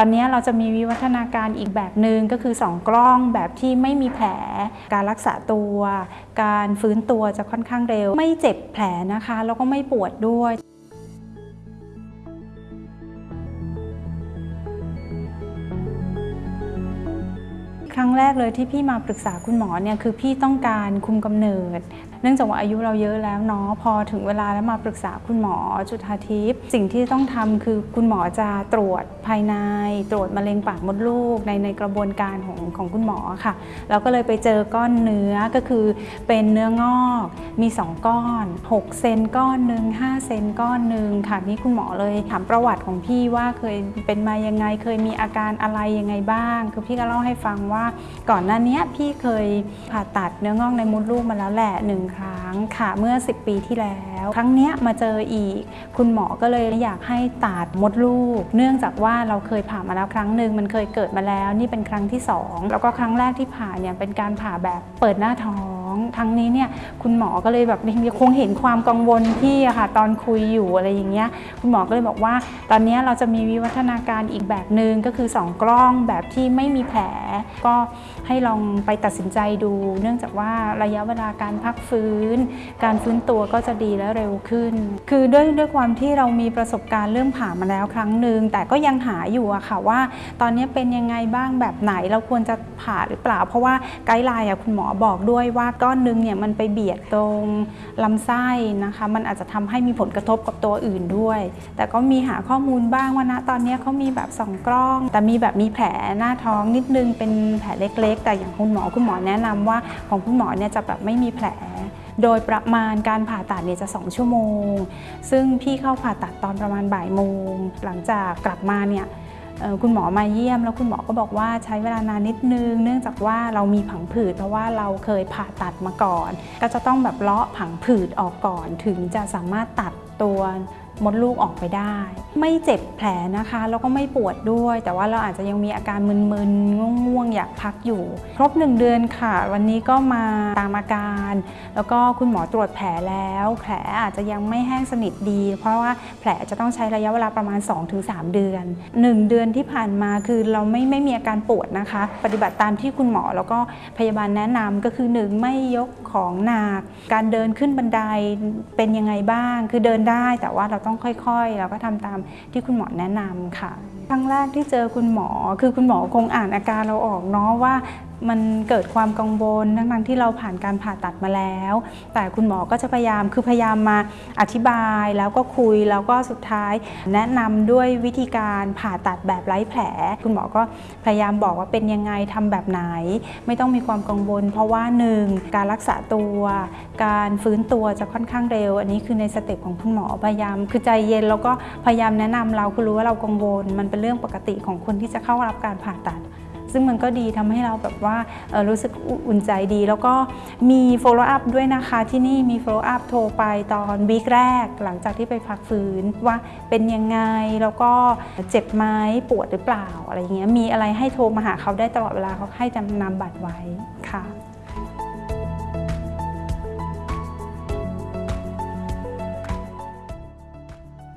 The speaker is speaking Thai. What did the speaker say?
ตอนนี้เราจะมีวิวัฒนาการอีกแบบหนึ่งก็คือ 2 กล้องแบบที่ไม่มีแผล การรักษาตัว การฟื้นตัวจะค่อนข้างเร็ว ไม่เจ็บแผลนะคะ แล้วก็ไม่ปวดด้วย ครั้งแรกเลยที่พี่มาปรึกษาคุณหมอเนี่ยคือพี่ต้องการคุมกำเนิด เนื่องจากว่าอายุเราเยอะแล้วเนาะพอถึงเวลาแล้วมาปรึกษาคุณหมอจุธาทิพย์สิ่งที่ต้องทำคือคุณหมอจะตรวจภายใน ตรวจมะเร็งปากมดลูกในในกระบวนการของของคุณหมอค่ะเราก็เลยไปเจอก้อนเนื้อก็คือเป็นเนื้องอกมี 2 ก้อน 6 เซนก้อนหนึ่ง5เซนก้อนหนึ่งค่ะนี่คุณหมอเลยถามประวัติของพี่ว่าเคยเป็นมายังไงเคยมีอาการอะไรยังไงบ้าง คือพี่ก็เล่าให้ฟังว่าก่อนหน้านี้พี่เคยผ่าตัดเนื้องอกในมดลูกมาแล้วแหละหนึ่งครั้งค่ะเมื่อ 10 ปีที่แล้ว ครั้งนี้มาเจออีก คุณหมอก็เลยอยากให้ตัดมดลูก เนื่องจากว่าเราเคยผ่ามาแล้วครั้งหนึ่งมันเคยเกิดมาแล้ว นี่เป็นครั้งที่ 2 แล้วก็ครั้งแรกที่ผ่าเนี่ยเป็นการผ่าแบบเปิดหน้าท้องครั้งนี้เนี่ยคุณหมอก็เลยแบบคงเห็นความกังวลพี่อะค่ะตอนคุยอยู่อะไรอย่างเงี้ยคุณหมอก็เลยบอกว่า ตอนนี้เราจะมีวิวัฒนาการอีกแบบหนึ่งก็คือ 2 กล้องแบบที่ไม่มีแผล ก็ให้ลองไปตัดสินใจดู เนื่องจากว่าระยะเวลาการพักฟื้น การฟื้นตัวก็จะดีและเร็วขึ้น คือด้วยด้วยความที่เรามีประสบการณ์เรื่องผ่ามาแล้วครั้งหนึ่งแต่ก็ยังหาอยู่อะค่ะว่า ตอนนี้เป็นยังไงบ้างแบบไหนเราควรจะผ่าหรือเปล่า เพราะว่าไกด์ไลน์อะคุณหมอบอกด้วยว่าก้อนหนึงเนี่ยมันไปเบียดตรงลำไส้นะคะ มันอาจจะทำให้มีผลกระทบกับตัวอื่นด้วย แต่ก็มีหาข้อมูลบ้างว่าณตอนนี้เขามีแบบสองกล้อง แต่มีแบบมีแผลหน้าท้องนิดนึงเป็นแผลเล็กๆ แต่อย่างคุณหมอคุณหมอแนะนำว่าของคุณหมอเนี่ยจะแบบไม่มีแผลโดยประมาณการผ่าตัดเนี่ยจะ 2 ชั่วโมง ซึ่งพี่เข้าผ่าตัดตอนประมาณบ่ายโมง หลังจากกลับมาเนี่ย คุณหมอมาเยี่ยม แล้วคุณหมอก็บอกว่าใช้เวลานานนิดนึง เนื่องจากว่าเรามีผังผืดเพราะว่าเราเคยผ่าตัดมาก่อน ก็จะต้องแบบเลาะผังผืดออกก่อน ถึงจะสามารถตัดตัว มดลูกออกไปได้ ไม่เจ็บแผลนะคะแล้วก็ไม่ปวดด้วย แต่ว่าเราอาจจะยังมีอาการมึนๆง่วงๆอยากพักอยู่ ครบ 1 เดือนค่ะ วันนี้ก็มาตามอาการ แล้วก็คุณหมอตรวจแผลแล้ว แผลอาจจะยังไม่แห้งสนิทดี เพราะว่าแผลจะต้องใช้ระยะเวลาประมาณ 2-3 เดือน 1 เดือนที่ผ่านมาคือเราไม่ไม่มีอาการปวดนะคะ ปฏิบัติตามที่คุณหมอแล้วก็พยาบาลแนะนำก็คือ1ไม่ยกของหนักการเดินขึ้นบันไดเป็นยังไงบ้าง คือเดินได้แต่ว่าเราต้องต้องค่อยๆเราก็ทำตามที่คุณหมอแนะนำค่ะ ครั้งแรกที่เจอคุณหมอ คือคุณหมอคงอ่านอาการเราออกเนาะว่ามันเกิดความกังวลทั้งๆที่เราผ่านการผ่าตัดมาแล้ว แต่คุณหมอก็จะพยายามคือพยายามมาอธิบายแล้วก็คุยแล้วก็สุดท้าย แนะนำด้วยวิธีการผ่าตัดแบบไร้แผล คุณหมอก็พยายามบอกว่าเป็นยังไงทำแบบไหน ไม่ต้องมีความกังวล เพราะว่าหนึ่งการรักษาตัว การฟื้นตัวจะค่อนข้างเร็ว อันนี้คือในสเต็ปของคุณหมอพยายาม คือใจเย็นแล้วก็พยายามแนะนำเราคือรู้ว่าเรากังวลมันเป็นเรื่องปกติของคนที่จะเข้ารับการผ่าตัด ซึ่งมันก็ดีทำให้เราแบบว่ารู้สึกอุ่นใจดี แล้วก็มี follow up ด้วยนะคะที่นี่มี follow up โทรไปตอนวีคแรก หลังจากที่ไปพักฟื้นว่าเป็นยังไง แล้วก็เจ็บไหมปวดหรือเปล่าอะไรอย่างเงี้ยมีอะไรให้โทรมาหาเขาได้ตลอดเวลาเขาให้จำนำบัตรไว้ค่ะ